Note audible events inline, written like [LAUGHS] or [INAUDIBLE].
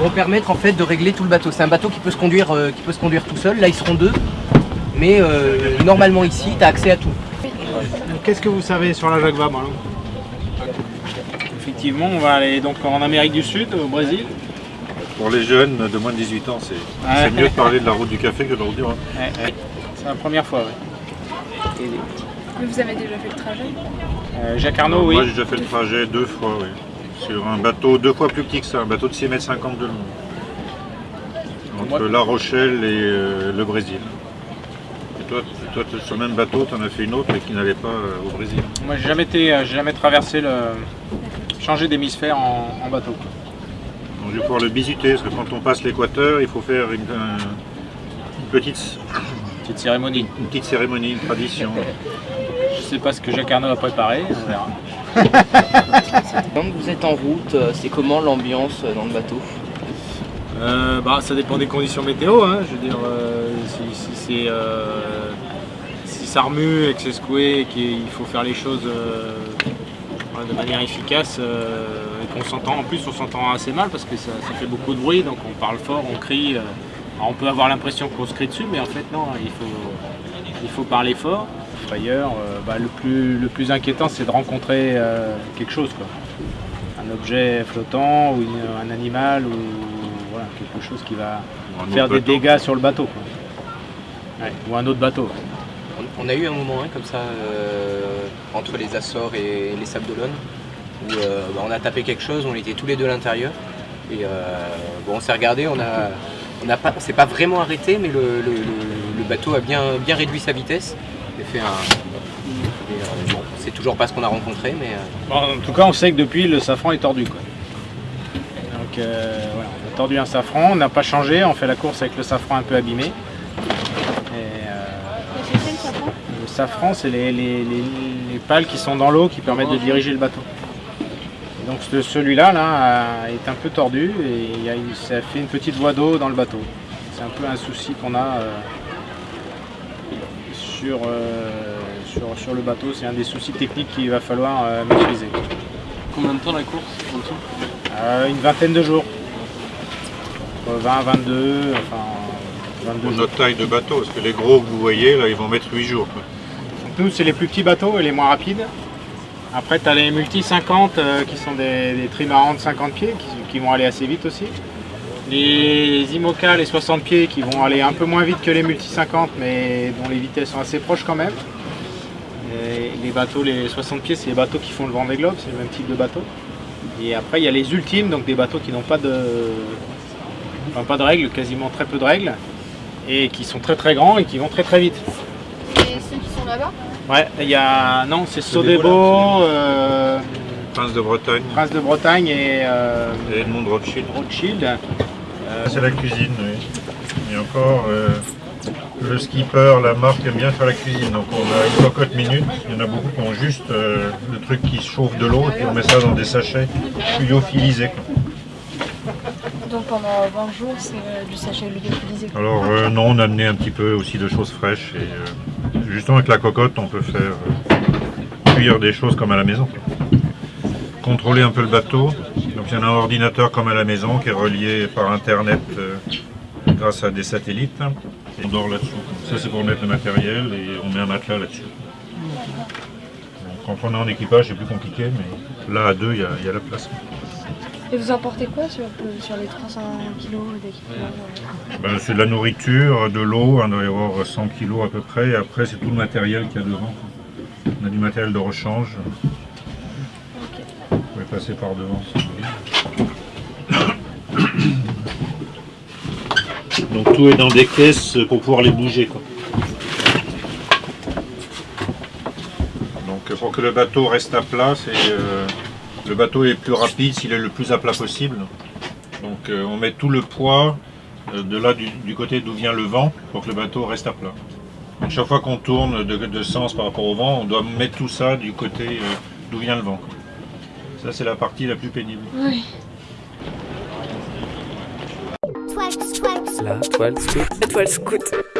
vont permettre en fait de régler tout le bateau. C'est un bateau qui peut se conduire, euh, qui peut se conduire tout seul. Là, ils seront deux. Mais euh, normalement ici, tu as accès à tout. Qu'est-ce que vous savez sur la Jacques Vabre Effectivement, on va aller donc en Amérique du Sud, au Brésil. Pour les jeunes de moins de 18 ans, c'est Ouais. mieux de parler de la route du café que de la route du Rhum. Ouais, ouais. C'est la première fois, oui. Mais vous avez déjà fait le trajet? Euh, Jacques Arnaud, oui. Moi, j'ai déjà fait le trajet deux fois, oui. Sur un bateau deux fois plus petit que ça, un bateau de 6 mètres 50 de long. Entre La Rochelle et euh, le Brésil. Et toi, toi sur le même bateau, tu en as fait une autre, mais qui n'allait pas euh, au Brésil. Moi, j'ai jamais été, euh, j'ai jamais traversé le, changer d'hémisphère en, en bateau. Donc, je vais pouvoir le visiter, parce que quand on passe l'équateur, il faut faire une, un- une petite, Petite cérémonie. une petite cérémonie, une tradition. Je sais pas ce que Jacques Arnaud a préparé, on verra. [LAUGHS] Quand vous êtes en route, euh, c'est comment l'ambiance euh, dans le bateau Euh, bah, ça dépend des conditions météo. hein. Je veux dire, si, ça remue et que c'est secoué et qu'il faut faire les choses de manière efficace et qu'on s'entend. En plus, on s'entend assez mal parce que ça, fait beaucoup de bruit, donc on parle fort, on crie. on peut avoir l'impression qu'on se crie dessus, mais en fait non, il faut, il faut parler fort. D'ailleurs, bah, le, plus, le plus inquiétant, c'est de rencontrer quelque chose. Quoi un objet flottant ou une- un animal ou voilà, quelque chose qui va Un faire des bateau. dégâts sur le bateau. quoi. Ouais, ou un autre bateau. On- On a eu un moment hein, comme ça euh, entre les Açores et les Sables d'Olonne où euh, bah, on a tapé quelque chose, on était tous les deux à l'intérieur et euh, bon, on s'est regardé, on a, on a pas, s'est pas vraiment arrêté, mais le, le- le- le bateau a bien, bien réduit sa vitesse. Fait un, c'est toujours pas ce qu'on a rencontré, mais euh, en tout cas, on sait que depuis, le safran est tordu. Quoi. Donc euh, voilà, on a tordu un safran, on n'a pas changé, on fait la course avec le safran un peu abîmé. Euh, le safran, c'est les, les- les- les pales qui sont dans l'eau qui permettent de diriger le bateau. Donc ce- celui-là là, est un peu tordu et ça fait une petite voie d'eau dans le bateau. C'est un peu un souci qu'on a sur, euh, sur, sur le bateau. C'est un des soucis techniques qu'il va falloir euh, maîtriser. Combien de temps la course en tout Euh, une vingtaine de jours. Entre 20, 22, enfin 22 Pour jours. notre taille de bateau, parce que les gros que vous voyez, là, ils vont mettre 8 jours. quoi. Nous, c'est les plus petits bateaux et les moins rapides. Après, tu as les multi 50 euh, qui sont des, des trimarans de 50 pieds qui, qui vont aller assez vite aussi. Les IMOCA, les 60 pieds qui vont aller un peu moins vite que les multi 50 mais dont les vitesses sont assez proches quand même. Et les bateaux, les 60 pieds, c'est les bateaux qui font le vent des globes, c'est le même type de bateau. Et après, il y a les ultimes, donc des bateaux qui n'ont pas de, enfin, pas de règles, quasiment très peu de règles, et qui sont très très grands et qui vont très très vite. Et ceux qui sont là-bas? Ouais, il y a. Non, c'est Sodebo, euh, Prince de Bretagne Prince de Bretagne et euh, Edmond Rothschild. Rothschild. Euh, C'est la cuisine, oui. Et encore, euh, le skipper, la marque aime bien faire la cuisine. Donc on a une cocotte minute. Il y en a beaucoup qui ont juste euh, le truc qui chauffe de l'eau et puis on met ça dans des sachets lyophilisés. Donc pendant 20 jours, c'est euh, du sachet lyophilisé. Alors non, on a amené un petit peu aussi de choses fraîches. Et justement avec la cocotte, on peut faire cuire des choses comme à la maison. Contrôler un peu le bateau. Donc il y en a un ordinateur comme à la maison qui est relié par internet euh, grâce à des satellites. Et on dort là-dessous. Ça c'est pour mettre le matériel et on met un matelas là-dessus. Quand on est en équipage, c'est plus compliqué, mais là à deux, il y a, il y a la place. Et vous emportez quoi sur, sur les 300 kg d'équipement euh Ben, c'est de la nourriture, de l'eau, on doit y avoir 100 kg à peu près, et après c'est tout le matériel qu'il y a devant. On a du matériel de rechange. Passer par devant. Donc tout est dans des caisses pour pouvoir les bouger. quoi. Donc pour que le bateau reste à plat, c'est euh, le bateau est plus rapide s'il est le plus à plat possible. Donc euh, on met tout le poids euh, de là du, du côté d'où vient le vent pour que le bateau reste à plat. Donc, chaque fois qu'on tourne de, de sens par rapport au vent, on doit mettre tout ça du côté euh, d'où vient le vent. Ça c'est la partie la plus pénible. Oui. La toile scout. Étoile scout.